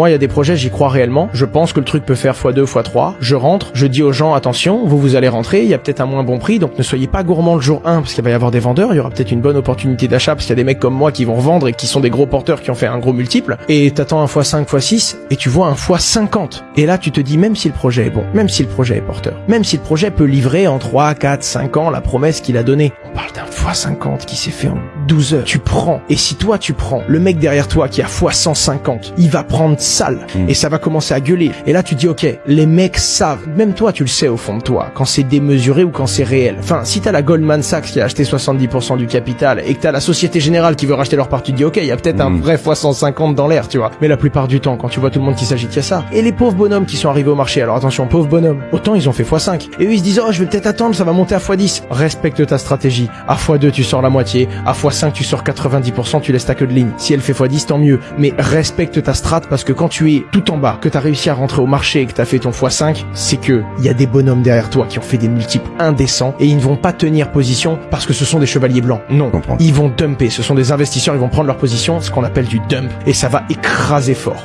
Moi, il y a des projets, j'y crois réellement. Je pense que le truc peut faire x2, x3. Je rentre, je dis aux gens, attention, vous, vous allez rentrer, il y a peut-être un moins bon prix, donc ne soyez pas gourmand le jour 1, parce qu'il va y avoir des vendeurs, il y aura peut-être une bonne opportunité d'achat, parce qu'il y a des mecs comme moi qui vont revendre et qui sont des gros porteurs qui ont fait un gros multiple, et t'attends un x5, x6, et tu vois un x50. Et là, tu te dis, même si le projet est bon, même si le projet est porteur, même si le projet peut livrer en 3, 4, 5 ans la promesse qu'il a donnée, on parle d'un x50 qui s'est fait en 12 heures. Tu prends, et si toi tu prends, le mec derrière toi qui a x150, il va prendre sale, Mm. et ça va commencer à gueuler. Et là, tu dis, ok, les mecs savent, même toi, tu le sais au fond de toi, quand c'est démesuré ou quand c'est réel. Enfin, si t'as la Goldman Sachs qui a acheté 70% du capital et que t'as la Société Générale qui veut racheter leur part, tu te dis, ok, il y a peut-être un Mm. vrai fois 150 dans l'air, tu vois. Mais la plupart du temps, quand tu vois tout le monde qui s'agite, il y a ça. Et les pauvres bonhommes qui sont arrivés au marché, alors attention, pauvres bonhommes, autant ils ont fait x5. Et eux, ils se disent, oh, je vais peut-être attendre, ça va monter à x10. Respecte ta stratégie. À x2, tu sors la moitié. À x5, tu sors 90%, tu laisses ta queue de ligne. Si elle fait x10, tant mieux. Mais respecte ta strat parce que quand tu es tout en bas, que t'as réussi à rentrer au marché et que t'as fait ton x5, c'est que il y a des bonhommes derrière toi qui ont fait des multiples indécents et ils ne vont pas tenir position parce que ce sont des chevaliers blancs. Non. Ils vont dumper. Ce sont des investisseurs, ils vont prendre leur position, ce qu'on appelle du dump et ça va écraser fort.